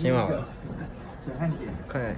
挺好快。点。快。